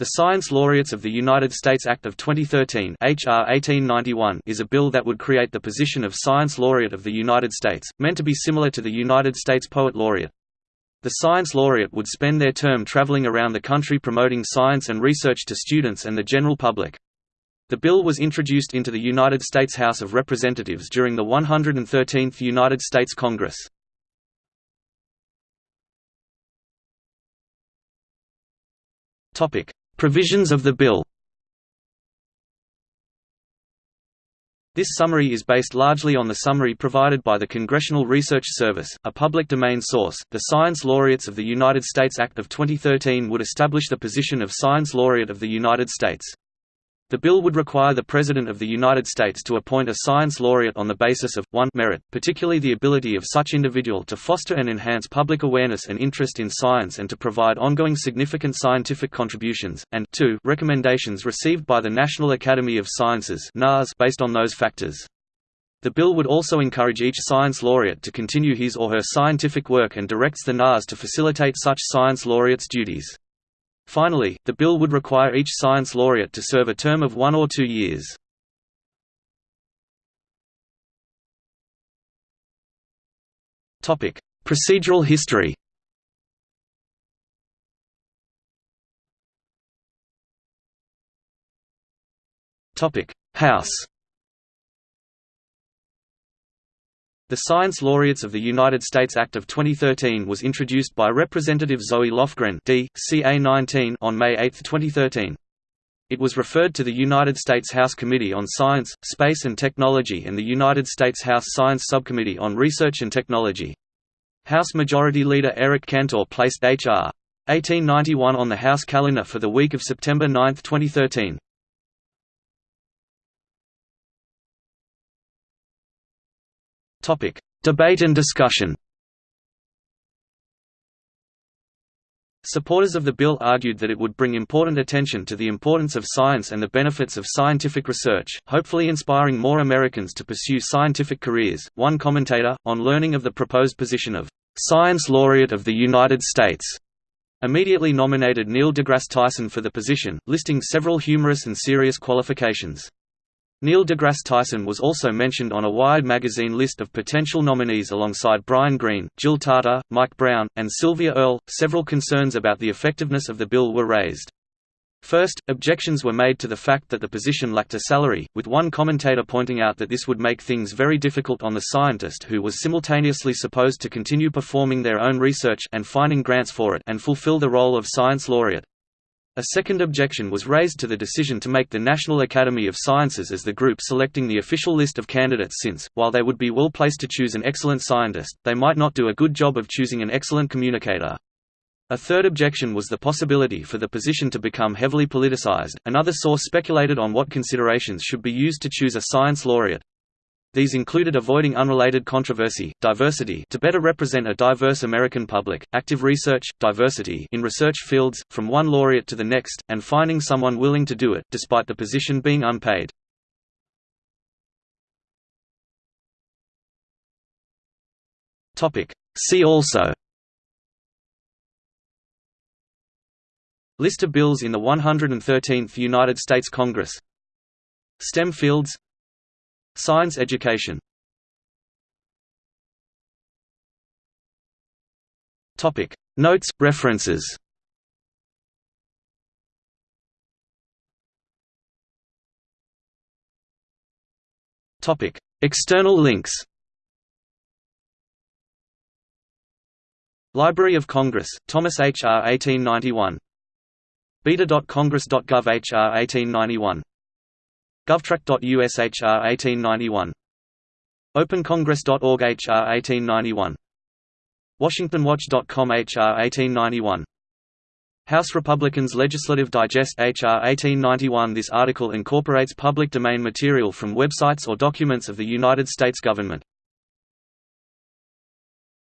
The Science Laureates of the United States Act of 2013 HR 1891 is a bill that would create the position of Science Laureate of the United States, meant to be similar to the United States Poet Laureate. The Science Laureate would spend their term traveling around the country promoting science and research to students and the general public. The bill was introduced into the United States House of Representatives during the 113th United States Congress. Topic: Provisions of the bill This summary is based largely on the summary provided by the Congressional Research Service, a public domain source. The Science Laureates of the United States Act of 2013 would establish the position of Science Laureate of the United States. The bill would require the President of the United States to appoint a science laureate on the basis of 1 merit, particularly the ability of such individual to foster and enhance public awareness and interest in science and to provide ongoing significant scientific contributions, and 2 recommendations received by the National Academy of Sciences based on those factors. The bill would also encourage each science laureate to continue his or her scientific work and directs the NAS to facilitate such science laureates' duties. Finally, the bill would require each science laureate to serve a term of one or two years. Procedural history House The Science Laureates of the United States Act of 2013 was introduced by Representative Zoe Lofgren D. CA 19 on May 8, 2013. It was referred to the United States House Committee on Science, Space and Technology and the United States House Science Subcommittee on Research and Technology. House Majority Leader Eric Cantor placed H.R. 1891 on the House calendar for the week of September 9, 2013. Topic: Debate and discussion. Supporters of the bill argued that it would bring important attention to the importance of science and the benefits of scientific research, hopefully inspiring more Americans to pursue scientific careers. One commentator, on learning of the proposed position of Science Laureate of the United States, immediately nominated Neil deGrasse Tyson for the position, listing several humorous and serious qualifications. Neil deGrasse Tyson was also mentioned on a Wired magazine list of potential nominees alongside Brian Greene, Jill Tarter, Mike Brown, and Sylvia Earle. Several concerns about the effectiveness of the bill were raised. First, objections were made to the fact that the position lacked a salary, with one commentator pointing out that this would make things very difficult on the scientist who was simultaneously supposed to continue performing their own research and finding grants for it and fulfill the role of science laureate. A second objection was raised to the decision to make the National Academy of Sciences as the group selecting the official list of candidates since, while they would be well placed to choose an excellent scientist, they might not do a good job of choosing an excellent communicator. A third objection was the possibility for the position to become heavily politicized. Another source speculated on what considerations should be used to choose a science laureate. These included avoiding unrelated controversy, diversity to better represent a diverse American public, active research, diversity in research fields, from one laureate to the next, and finding someone willing to do it, despite the position being unpaid. See also. List of bills in the 113th United States Congress. STEM fields Science education Notes, references External links Library of Congress, Thomas H. R. 1891 beta.congress.gov H. R. 1891 GovTrack.us HR 1891 OpenCongress.org HR 1891 WashingtonWatch.com HR 1891 House Republicans Legislative Digest HR 1891 This article incorporates public domain material from websites or documents of the United States government.